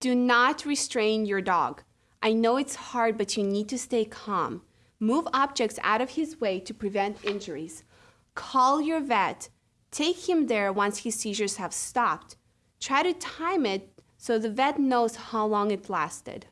Do not restrain your dog. I know it's hard, but you need to stay calm. Move objects out of his way to prevent injuries. Call your vet. Take him there once his seizures have stopped. Try to time it so the vet knows how long it lasted.